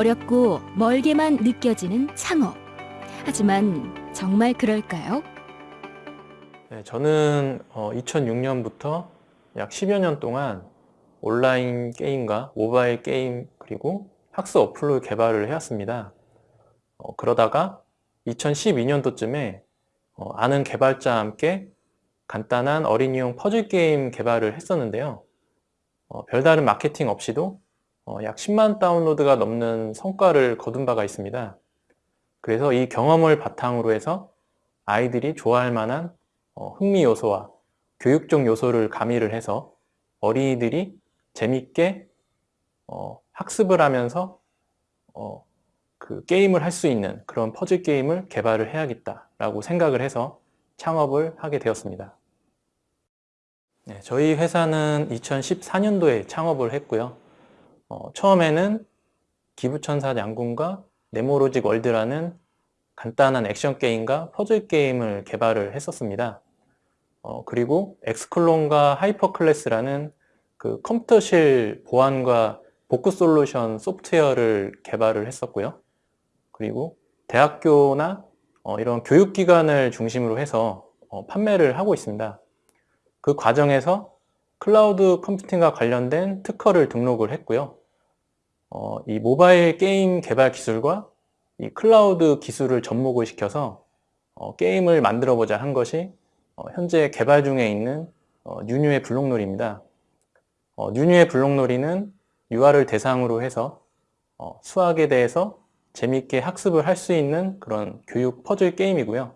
어렵고 멀게만 느껴지는 창업. 하지만 정말 그럴까요? 네, 저는 2006년부터 약 10여 년 동안 온라인 게임과 모바일 게임 그리고 학습 어플을 개발을 해왔습니다. 어, 그러다가 2012년도쯤에 어, 아는 개발자와 함께 간단한 어린이용 퍼즐 게임 개발을 했었는데요. 어, 별다른 마케팅 없이도 어, 약 10만 다운로드가 넘는 성과를 거둔 바가 있습니다. 그래서 이 경험을 바탕으로 해서 아이들이 좋아할 만한 어, 흥미 요소와 교육적 요소를 가미를 해서 어린이들이 재밌게 어, 학습을 하면서 어, 그 게임을 할 수 있는 그런 퍼즐 게임을 개발을 해야겠다라고 생각을 해서 창업을 하게 되었습니다. 네, 저희 회사는 2014년도에 창업을 했고요. 어, 처음에는 기부천사 양궁과 네모로직 월드라는 간단한 액션 게임과 퍼즐 게임을 개발을 했었습니다. 어, 그리고 엑스클론과 하이퍼클래스라는 그 컴퓨터실 보안과 복구 솔루션 소프트웨어를 개발을 했었고요. 그리고 대학교나 어, 이런 교육기관을 중심으로 해서 어, 판매를 하고 있습니다. 그 과정에서 클라우드 컴퓨팅과 관련된 특허를 등록을 했고요. 어, 이 모바일 게임 개발 기술과 이 클라우드 기술을 접목을 시켜서 어, 게임을 만들어 보자 한 것이 어, 현재 개발 중에 있는 어, 뉴뉴의 블록놀이입니다. 어, 뉴뉴의 블록놀이는 유아를 대상으로 해서 어, 수학에 대해서 재밌게 학습을 할 수 있는 그런 교육 퍼즐 게임이고요.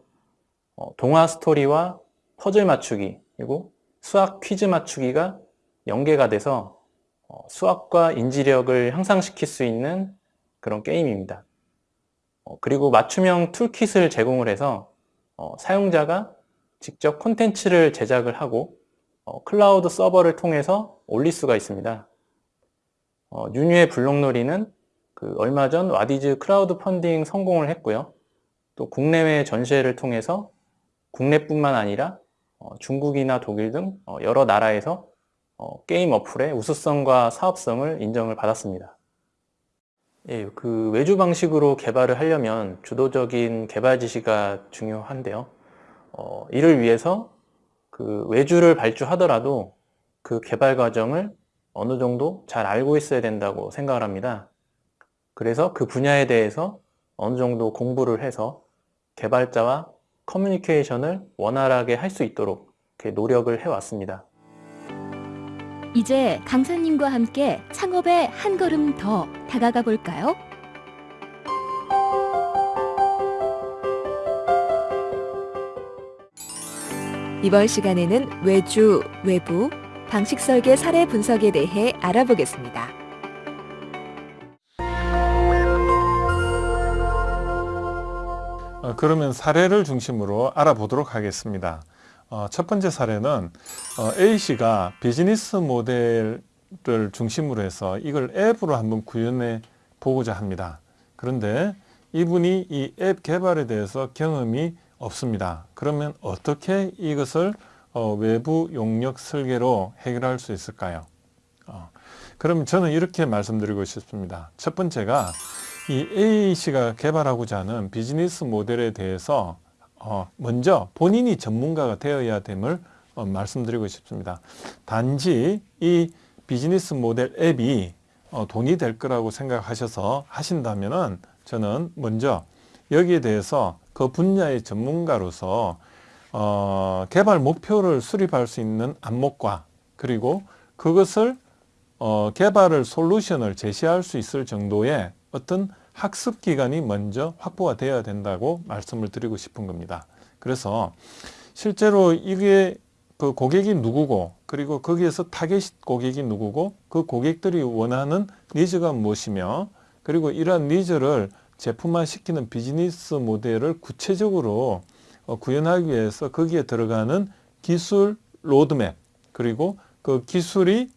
어, 동화 스토리와 퍼즐 맞추기 그리고 수학 퀴즈 맞추기가 연계가 돼서 어, 수학과 인지력을 향상시킬 수 있는 그런 게임입니다. 어, 그리고 맞춤형 toolkit을 제공을 해서 어, 사용자가 직접 콘텐츠를 제작을 하고 어, 클라우드 서버를 통해서 올릴 수가 있습니다. 어, 뉴뉴의 블록놀이는 그 얼마 전 와디즈 크라우드 펀딩 성공을 했고요. 또 국내외 전시회를 통해서 국내뿐만 아니라 어, 중국이나 독일 등 어, 여러 나라에서 어, 게임 어플의 우수성과 사업성을 인정을 받았습니다. 예, 그 외주 방식으로 개발을 하려면 주도적인 개발 지시가 중요한데요. 어, 이를 위해서 그 외주를 발주하더라도 그 개발 과정을 어느 정도 잘 알고 있어야 된다고 생각을 합니다. 그래서 그 분야에 대해서 어느 정도 공부를 해서 개발자와 커뮤니케이션을 원활하게 할 수 있도록 노력을 해왔습니다. 이제 강사님과 함께 창업에 한 걸음 더 다가가 볼까요? 이번 시간에는 외주, 외부, 방식 설계 사례 분석에 대해 알아보겠습니다. 어, 그러면 사례를 중심으로 알아보도록 하겠습니다. 어, 첫 번째 사례는 어, A씨가 비즈니스 모델을 중심으로 해서 이걸 앱으로 한번 구현해 보고자 합니다. 그런데 이분이 이 앱 개발에 대해서 경험이 없습니다. 그러면 어떻게 이것을 어, 외부 용역 설계로 해결할 수 있을까요? 어, 그럼 저는 이렇게 말씀드리고 싶습니다. 첫 번째가 이 A씨가 개발하고자 하는 비즈니스 모델에 대해서 어, 먼저 본인이 전문가가 되어야 됨을 어, 말씀드리고 싶습니다. 단지 이 비즈니스 모델 앱이 어, 돈이 될 거라고 생각하셔서 하신다면 저는 먼저 여기에 대해서 그 분야의 전문가로서 어, 개발 목표를 수립할 수 있는 안목과 그리고 그것을 어, 개발을 솔루션을 제시할 수 있을 정도의 어떤 학습 기간이 먼저 확보가 되어야 된다고 말씀을 드리고 싶은 겁니다. 그래서 실제로 이게 그 고객이 누구고 그리고 거기에서 타겟 고객이 누구고 그 고객들이 원하는 needs가 무엇이며 그리고 이러한 needs를 제품화 시키는 비즈니스 모델을 구체적으로 어, 구현하기 위해서 거기에 들어가는 기술 로드맵 그리고 그 기술이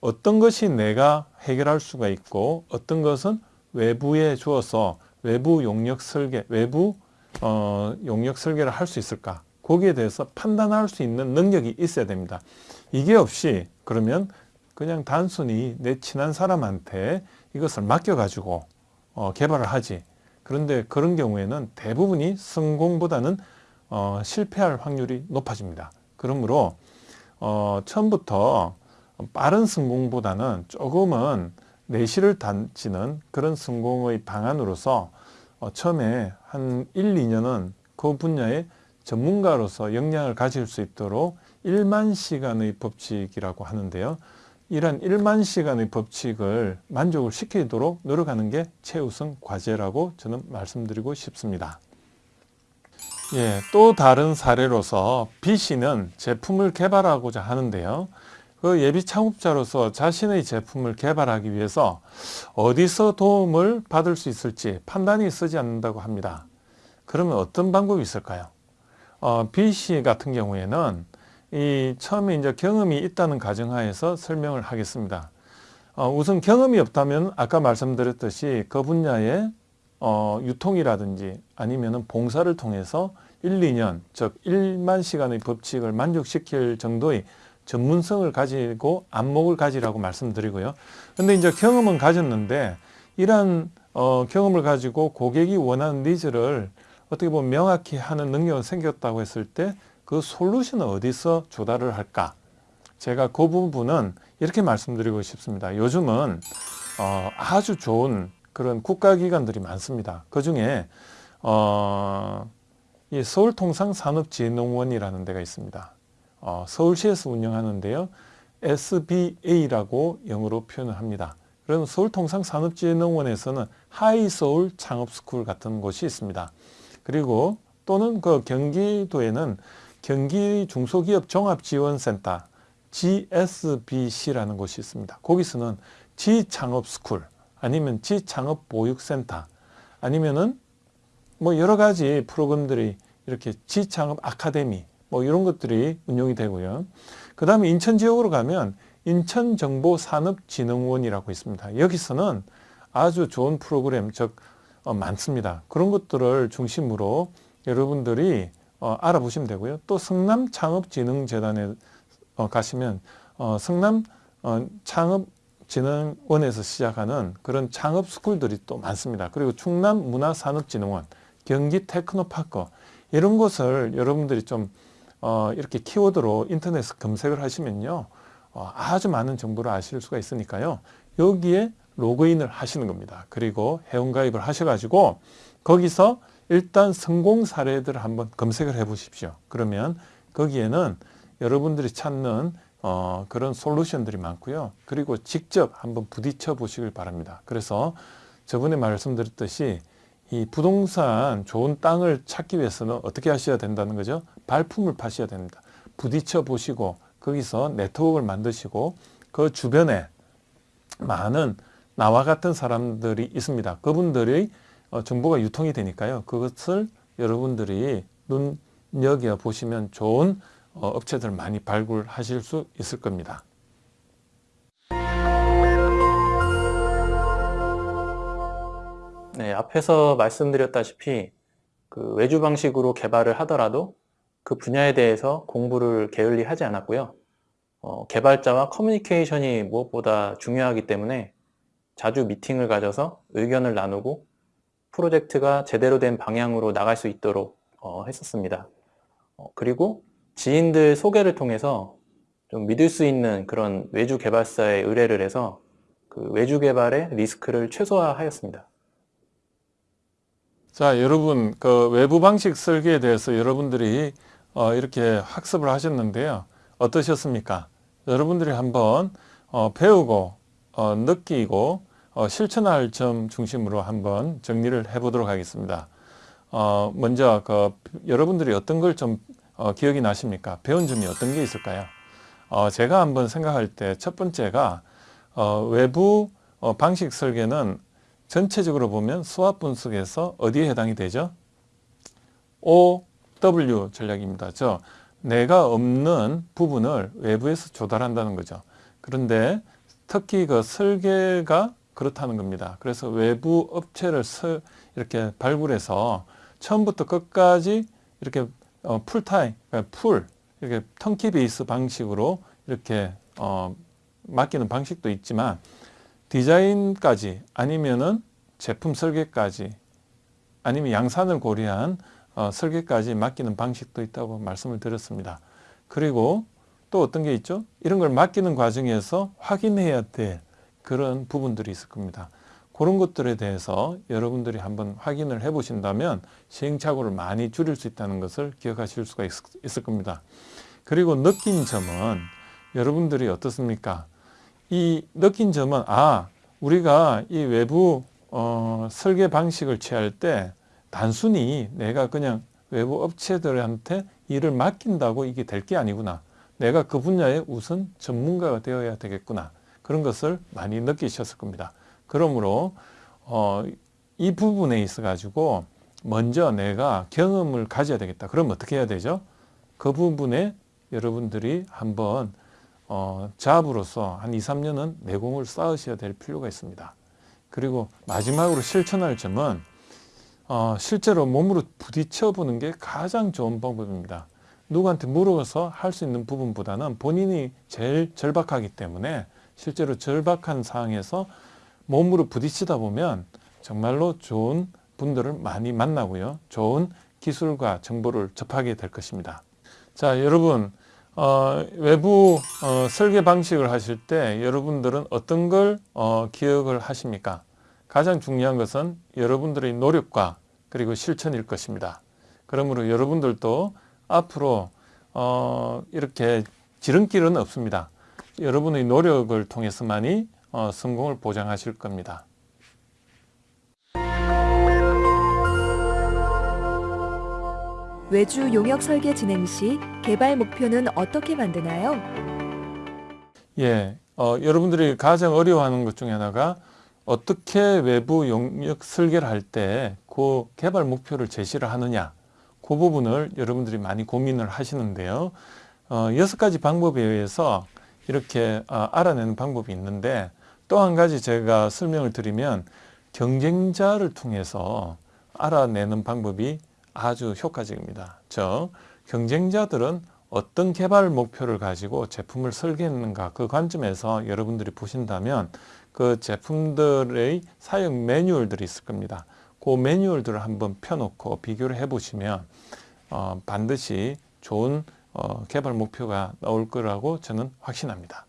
어떤 것이 내가 해결할 수가 있고 어떤 것은 외부에 주어서 외부 용역 설계, 외부 어, 용역 설계를 할 수 있을까? 거기에 대해서 판단할 수 있는 능력이 있어야 됩니다. 이게 없이 그러면 그냥 단순히 내 친한 사람한테 이것을 맡겨가지고 어, 개발을 하지. 그런데 그런 경우에는 대부분이 성공보다는 어, 실패할 확률이 높아집니다. 그러므로 어, 처음부터 빠른 성공보다는 조금은 내실을 다지는 그런 성공의 방안으로서 어, 처음에 한 1, 2년은 그 분야의 전문가로서 역량을 가질 수 있도록 1만 시간의 법칙이라고 하는데요. 이러한 1만 시간의 법칙을 만족을 시키도록 노력하는 게 최우선 과제라고 저는 말씀드리고 싶습니다. 예, 또 다른 사례로서 B 씨는 제품을 개발하고자 하는데요. 그 예비 창업자로서 자신의 제품을 개발하기 위해서 어디서 도움을 받을 수 있을지 판단이 쓰지 않는다고 합니다. 그러면 어떤 방법이 있을까요? 어, B 씨 같은 경우에는 이 처음에 이제 경험이 있다는 가정하에서 설명을 하겠습니다. 어, 우선 경험이 없다면 아까 말씀드렸듯이 그 분야의 어, 유통이라든지 아니면은 봉사를 통해서 1, 2년, 즉 1만 시간의 법칙을 만족시킬 정도의 전문성을 가지고 안목을 가지라고 말씀드리고요. 근데 이제 경험은 가졌는데 이러한 어, 경험을 가지고 고객이 원하는 needs를 어떻게 보면 명확히 하는 능력이 생겼다고 했을 때 그 솔루션을 어디서 조달을 할까? 제가 그 부분은 이렇게 말씀드리고 싶습니다. 요즘은 어, 아주 좋은 그런 국가기관들이 많습니다. 그 중에 어, 이 서울통상산업진흥원이라는 데가 있습니다. 어, 서울시에서 운영하는데요. SBA라고 영어로 표현을 합니다. 그럼 서울통상산업진흥원에서는 하이서울 창업스쿨 같은 곳이 있습니다. 그리고 또는 그 경기도에는 경기 중소기업 종합지원센터 GSBC라는 곳이 있습니다. 거기서는 지창업스쿨 아니면 지창업보육센터 아니면은 뭐 여러 가지 프로그램들이 이렇게 지창업 아카데미 뭐 이런 것들이 운영이 되고요. 그 다음에 인천 지역으로 가면 인천정보산업진흥원이라고 있습니다. 여기서는 아주 좋은 프로그램 즉 어, 많습니다. 그런 것들을 중심으로 여러분들이 어, 알아보시면 되고요. 또 성남창업진흥재단에 어, 가시면 어, 성남 어, 창업진흥원에서 시작하는 그런 창업 스쿨들이 또 많습니다. 그리고 충남문화산업진흥원, 경기테크노파크 이런 곳을 여러분들이 좀 어, 이렇게 키워드로 인터넷에 검색을 하시면요. 어, 아주 많은 정보를 아실 수가 있으니까요. 여기에 로그인을 하시는 겁니다. 그리고 회원가입을 하셔가지고 거기서 일단 성공 사례들을 한번 검색을 해 보십시오. 그러면 거기에는 여러분들이 찾는 어, 그런 솔루션들이 많고요. 그리고 직접 한번 부딪혀 보시길 바랍니다. 그래서 저번에 말씀드렸듯이 이 부동산 좋은 땅을 찾기 위해서는 어떻게 하셔야 된다는 거죠? 발품을 파셔야 됩니다. 부딪혀 보시고 거기서 네트워크를 만드시고 그 주변에 많은 나와 같은 사람들이 있습니다. 그분들의 어, 정보가 유통이 되니까요. 그것을 여러분들이 눈여겨 보시면 좋은 어, 업체들 많이 발굴하실 수 있을 겁니다. 네, 앞에서 말씀드렸다시피 그 외주 방식으로 개발을 하더라도 그 분야에 대해서 공부를 게을리 하지 않았고요. 어, 개발자와 커뮤니케이션이 무엇보다 중요하기 때문에 자주 미팅을 가져서 의견을 나누고 프로젝트가 제대로 된 방향으로 나갈 수 있도록 어, 했었습니다. 어, 그리고 지인들 소개를 통해서 좀 믿을 수 있는 그런 외주 개발사에 의뢰를 해서 그 외주 개발의 리스크를 최소화하였습니다. 자, 여러분, 그 외부 방식 설계에 대해서 여러분들이 어, 이렇게 학습을 하셨는데요. 어떠셨습니까? 여러분들이 한번 어, 배우고 어, 느끼고 어, 실천할 점 중심으로 한번 정리를 해 보도록 하겠습니다. 어, 먼저 그 여러분들이 어떤 걸좀 어, 기억이 나십니까? 배운 점이 어떤 게 있을까요? 어, 제가 한번 생각할 때 첫 번째가 어, 외부 어, 방식 설계는 전체적으로 보면 수압 분석에서 어디에 해당이 되죠? OW 전략입니다. 저 내가 없는 부분을 외부에서 조달한다는 거죠. 그런데 특히 그 설계가 그렇다는 겁니다. 그래서 외부 업체를 이렇게 발굴해서 처음부터 끝까지 이렇게 어, 풀타임, 그러니까 full, 이렇게 turnkey base 방식으로 이렇게 어, 맡기는 방식도 있지만 디자인까지 아니면은 제품 설계까지 아니면 양산을 고려한 어, 설계까지 맡기는 방식도 있다고 말씀을 드렸습니다. 그리고 또 어떤 게 있죠? 이런 걸 맡기는 과정에서 확인해야 될 그런 부분들이 있을 겁니다. 그런 것들에 대해서 여러분들이 한번 확인을 해 보신다면 시행착오를 많이 줄일 수 있다는 것을 기억하실 수가 있, 있을 겁니다. 그리고 느낀 점은 여러분들이 어떻습니까? 이 느낀 점은 아 우리가 이 외부 어, 설계 방식을 취할 때 단순히 내가 그냥 외부 업체들한테 일을 맡긴다고 이게 될 게 아니구나. 내가 그 분야의 우선 전문가가 되어야 되겠구나. 그런 것을 많이 느끼셨을 겁니다. 그러므로 어, 이 부분에 있어 가지고 먼저 내가 경험을 가져야 되겠다. 그럼 어떻게 해야 되죠? 그 부분에 여러분들이 한번 어, 잡으로서 한 2, 3년은 내공을 쌓으셔야 될 필요가 있습니다. 그리고 마지막으로 실천할 점은 어, 실제로 몸으로 부딪혀 보는 게 가장 좋은 방법입니다. 누구한테 물어서 할 수 있는 부분보다는 본인이 제일 절박하기 때문에 실제로 절박한 상황에서 몸으로 부딪히다 보면 정말로 좋은 분들을 많이 만나고요. 좋은 기술과 정보를 접하게 될 것입니다. 자, 여러분, 어, 외부 어, 설계 방식을 하실 때 여러분들은 어떤 걸 어, 기억을 하십니까? 가장 중요한 것은 여러분들의 노력과 그리고 실천일 것입니다. 그러므로 여러분들도 앞으로 어, 이렇게 지름길은 없습니다. 여러분의 노력을 통해서만이 어, 성공을 보장하실 겁니다. 외주 용역 설계 진행 시 개발 목표는 어떻게 만드나요? 예, 어, 여러분들이 가장 어려워하는 것 중에 하나가 어떻게 외부 용역 설계를 할 때 그 개발 목표를 제시를 하느냐 그 부분을 여러분들이 많이 고민을 하시는데요. 어, 여섯 가지 방법에 의해서 이렇게 어, 알아내는 방법이 있는데 또 한 가지 제가 설명을 드리면 경쟁자를 통해서 알아내는 방법이 아주 효과적입니다. 저 경쟁자들은 어떤 개발 목표를 가지고 제품을 설계했는가 그 관점에서 여러분들이 보신다면 그 제품들의 사용 매뉴얼들이 있을 겁니다. 그 매뉴얼들을 한번 펴놓고 비교를 해보시면 어, 반드시 좋은 어, 개발 목표가 나올 거라고 저는 확신합니다.